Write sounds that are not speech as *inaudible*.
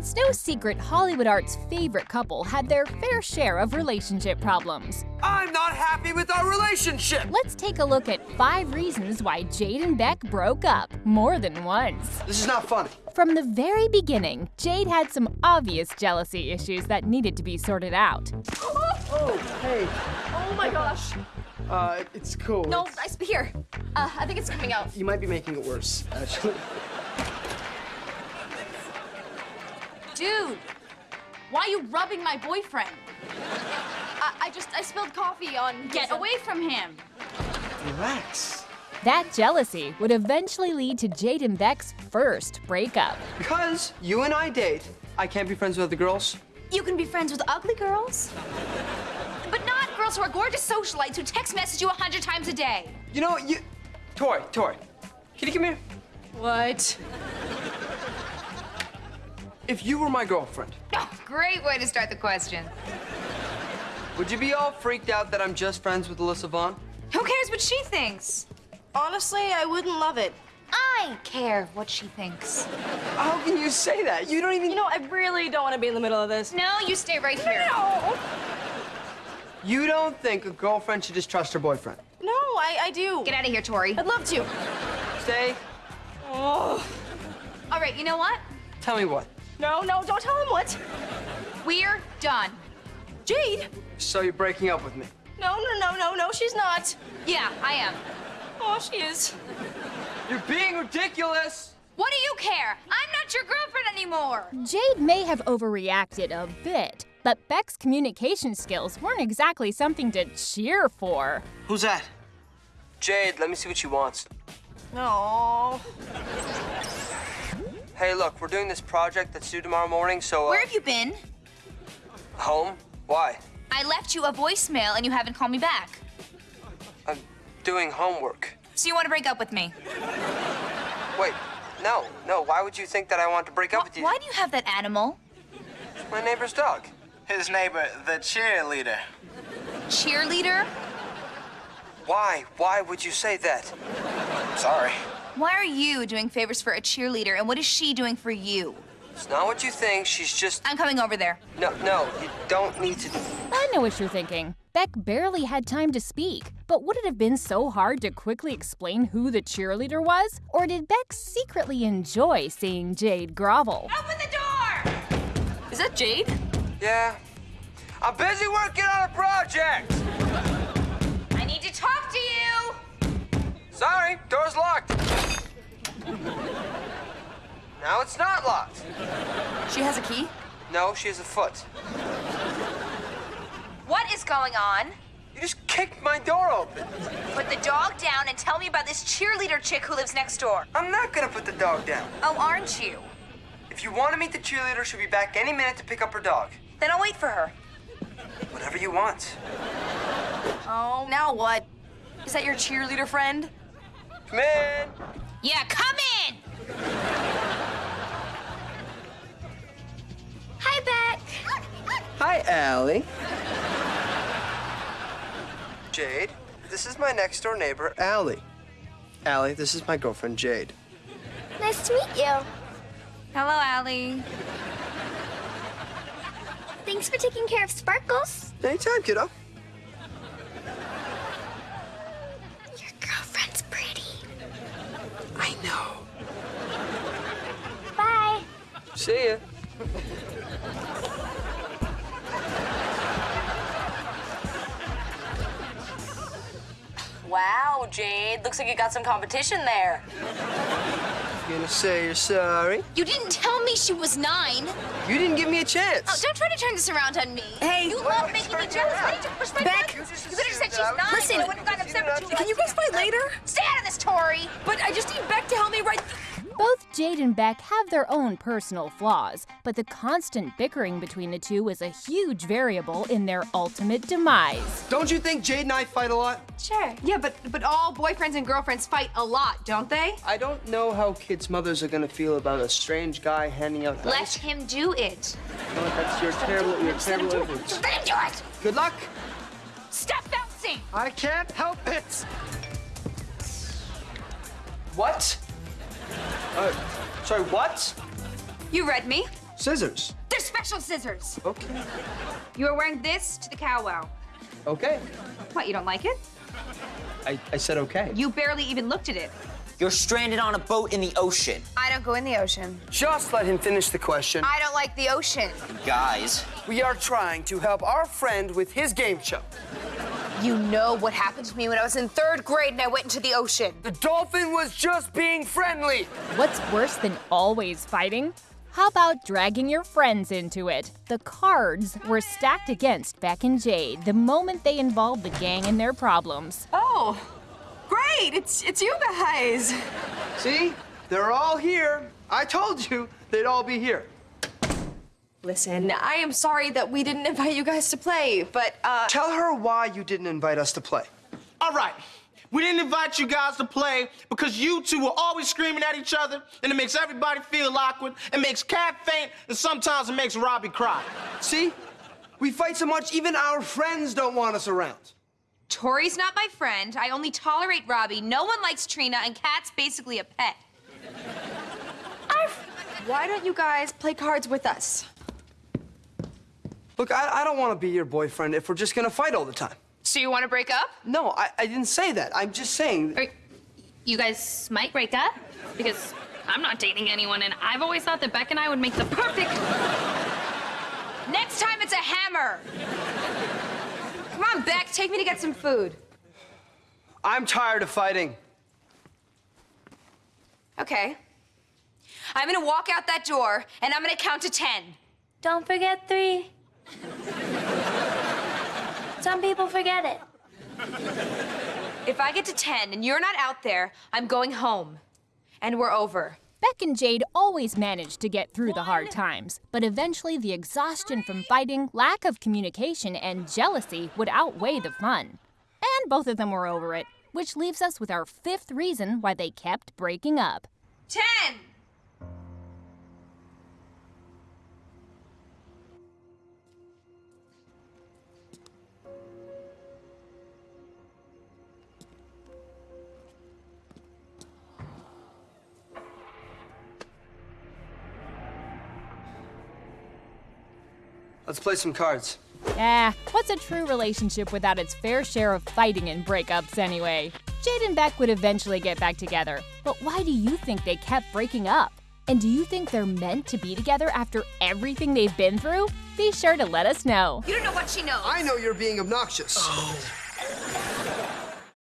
It's no secret Hollywood Arts' favorite couple had their fair share of relationship problems. I'm not happy with our relationship! Let's take a look at five reasons why Jade and Beck broke up more than once. This is not funny. From the very beginning, Jade had some obvious jealousy issues that needed to be sorted out. Oh, hey. Oh my gosh. Uh, it's cool. No, It's- I, here. Uh, I think it's coming out. you might be making it worse, actually. Dude, why are you rubbing my boyfriend? I, I just, I spilled coffee on. Get away from him. Relax. That jealousy would eventually lead to Jade and Beck's first breakup. Because you and I date, I can't be friends with other girls. You can be friends with ugly girls, but not girls who are gorgeous socialites who text message you a hundred times a day. You know, you... Tori, Tori, can you come here? What? If you were my girlfriend, Oh, great way to start the question. would you be all freaked out that I'm just friends with Alyssa Vaughn? Who cares what she thinks? Honestly, I wouldn't love it. I care what she thinks. How can you say that? You don't even... You know, I really don't want to be in the middle of this. No, you stay right here. No, You don't think a girlfriend should just trust her boyfriend? no, I, I do. Get out of here, Tori. I'd love to. Stay. Oh. All right, you know what? Tell me what. No, no, don't tell him what. We're done. Jade. So you're breaking up with me? No, no, no, no, no, she's not. Yeah, I am. Oh, she is. You're being ridiculous! What do you care? I'm not your girlfriend anymore. Jade may have overreacted a bit, but Beck's communication skills weren't exactly something to cheer for. Who's that? Jade, let me see what she wants. No. Hey, look, we're doing this project that's due tomorrow morning, so, uh, Where have you been? Home? Why? I left you a voicemail and you haven't called me back. I'm doing homework. So you want to break up with me? Wait, no, no, why would you think that I want to break up with you? Why do you have that animal? My neighbor's dog. His neighbor, the cheerleader. Cheerleader? Why? Why would you say that? Sorry. Why are you doing favors for a cheerleader and what is she doing for you? It's not what you think, she's just... I'm coming over there. No, no, you don't need to... I know what you're thinking. Beck barely had time to speak, but would it have been so hard to quickly explain who the cheerleader was? Or did Beck secretly enjoy seeing Jade grovel? Open the door! Is that Jade? Yeah. I'm busy working on a project! I need to talk to you! Sorry, door's locked. Now it's not locked. She has a key? No, she has a foot. What is going on? You just kicked my door open. Put the dog down and tell me about this cheerleader chick who lives next door. I'm not gonna put the dog down. Oh, aren't you? If you want to meet the cheerleader, she'll be back any minute to pick up her dog. Then I'll wait for her. Whatever you want. Oh, now what? Is that your cheerleader friend? Come in. Yeah, come in! Hi, Beck. Hi, Allie. Jade, this is my next door neighbor, Allie. Allie, this is my girlfriend, Jade. Nice to meet you. Hello, Allie. Thanks for taking care of Sparkles. Anytime, kiddo. Your girlfriend's pretty. I know. Bye. See ya. Wow, Jade. Looks like you got some competition there. You Gonna say you're sorry? You didn't tell me she was nine. You didn't give me a chance. Oh, don't try to turn this around on me. Hey. You love making me jealous. Why did you push my Beck. buttons? You could have said she's nine. Listen. I wouldn't have gotten upset with you. Can you guys fight later? Stay out of this, Tori. But I just need Beck to help me right. Both Jade and Beck have their own personal flaws, but the constant bickering between the two is a huge variable in their ultimate demise. Don't you think Jade and I fight a lot? Sure. Yeah, but but all boyfriends and girlfriends fight a lot, don't they? I don't know how kids' mothers are gonna feel about a strange guy handing out Let dice. him do it. No, that's your terrible, your terrible influence. Let him do it. Good luck. Stop bouncing. I can't help it. What? Uh, sorry, what? You read me. Scissors. They're special scissors. Okay. You are wearing this to the cow wow. Okay. What, you don't like it? I, I said okay. You barely even looked at it. You're stranded on a boat in the ocean. I don't go in the ocean. Just let him finish the question. I don't like the ocean. Guys, We are trying to help our friend with his game show. You know what happened to me when I was in third grade and I went into the ocean. The dolphin was just being friendly. What's worse than always fighting? How about dragging your friends into it? The cards were stacked against Beck and Jade the moment they involved the gang in their problems. Oh, great! It's it's you guys. See? They're all here. I told you they'd all be here. Listen, I am sorry that we didn't *laughs* invite you guys to play, but uh, Tell her why you didn't invite us to play. All right. We didn't invite you guys to play because you two were always screaming at each other, and it makes everybody feel awkward. It makes Cat faint, and sometimes it makes Robbie cry. See? We fight so much, even our friends don't want us around. Tori's not my friend. I only tolerate Robbie. No one likes Trina, and Cat's basically a pet. why don't you guys play cards with us? Look, I, I don't want to be your boyfriend if we're just gonna fight all the time. So you want to break up? No, I, I didn't say that. I'm just saying. Or you guys might break up because I'm not dating anyone, and I've always thought that Beck and I would make the perfect. Next time, it's a hammer. Come on, Beck, take me to get some food. I'm tired of fighting. Okay. I'm gonna walk out that door, and I'm gonna count to ten. Don't forget three. *laughs* Some people forget it. If I get to ten and you're not out there, I'm going home. And we're over. Beck and Jade always managed to get through the hard times, but eventually the exhaustion from fighting, lack of communication, and jealousy would outweigh the fun. And both of them were over it, which leaves us with our fifth reason why they kept breaking up. Ten! Let's play some cards. Yeah, what's a true relationship without its fair share of fighting and breakups anyway? Jade and Beck would eventually get back together, but why do you think they kept breaking up? And do you think they're meant to be together after everything they've been through? Be sure to let us know. You don't know what she knows. I know you're being obnoxious. Oh.